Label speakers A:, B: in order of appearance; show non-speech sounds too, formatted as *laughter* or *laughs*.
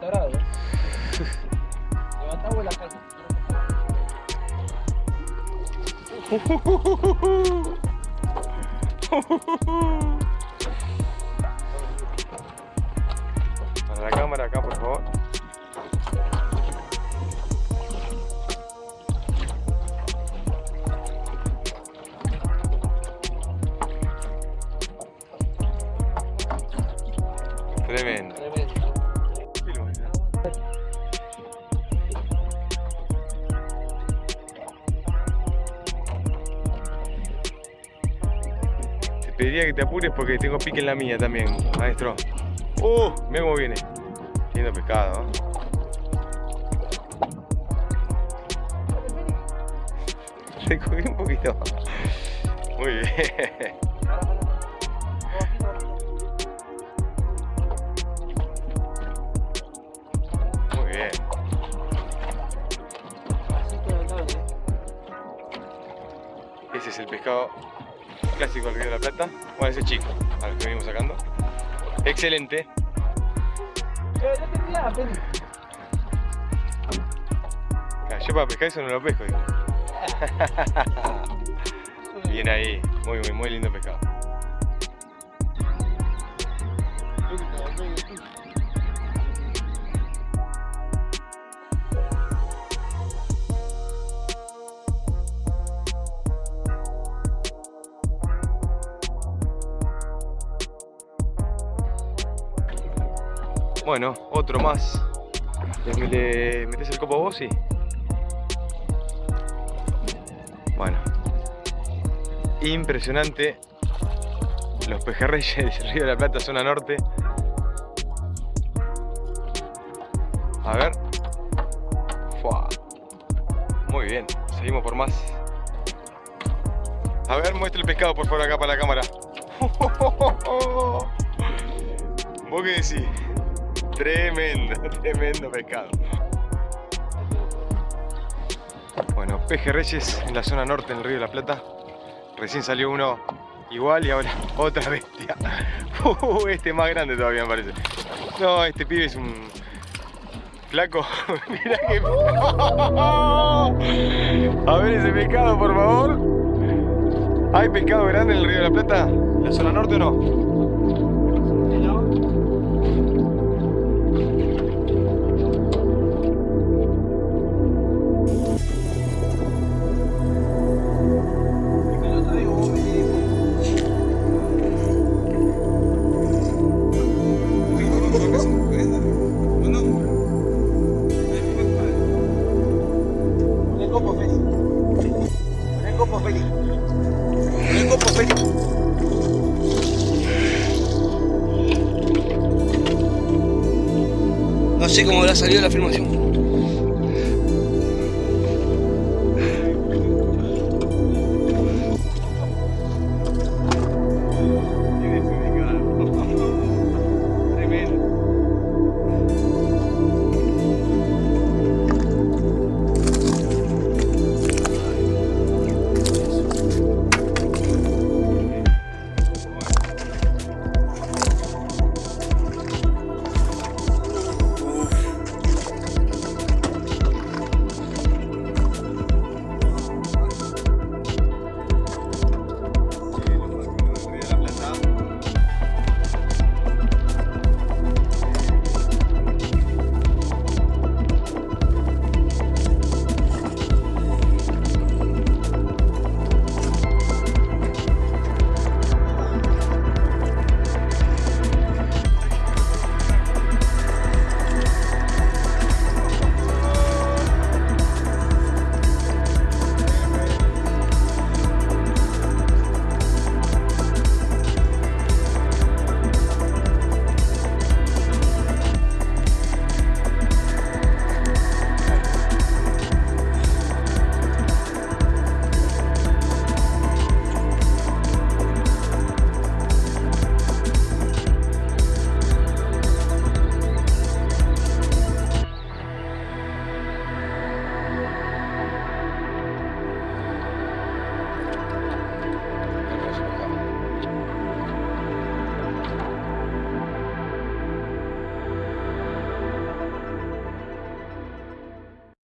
A: tarado. Levantamos la casa.
B: Para la cámara acá, por favor. Tremendo. Te pediría que te apures porque tengo pique en la mía también, maestro. ¡Uh! Mira cómo viene. Lindo pescado. ¿no? *laughs* Cubrí un poquito. Muy bien. *laughs* Muy bien. Ese es el pescado clásico del Río de la Plata. Bueno, ese chico, al que venimos sacando. Excelente.
A: Eh.
B: Ah, Yo para pescar eso no lo pesco, digo. *laughs* Bien ahí, muy, muy, muy lindo pescado. Bueno, otro más. ¿Le, le metes el copo vos? Sí. Bueno. Impresionante. Los pejerreyes del *laughs* Río de la Plata, zona norte. A ver. Fua. Muy bien. Seguimos por más. A ver, muestra el pescado por favor acá para la cámara. *laughs* ¿Vos qué decís? Tremendo, *laughs* tremendo pescado. Bueno, pejerreyes en la zona norte del Río de la Plata. Recién salió uno igual y ahora *laughs* otra bestia. *laughs* Uh, este es más grande todavía me parece. No, este pibe es un flaco. Mira que... A ver ese pescado, por favor. ¿Hay pescado grande en el Río de la Plata? ¿En la zona norte o
C: no? Sé cómo habrá salido la filmación.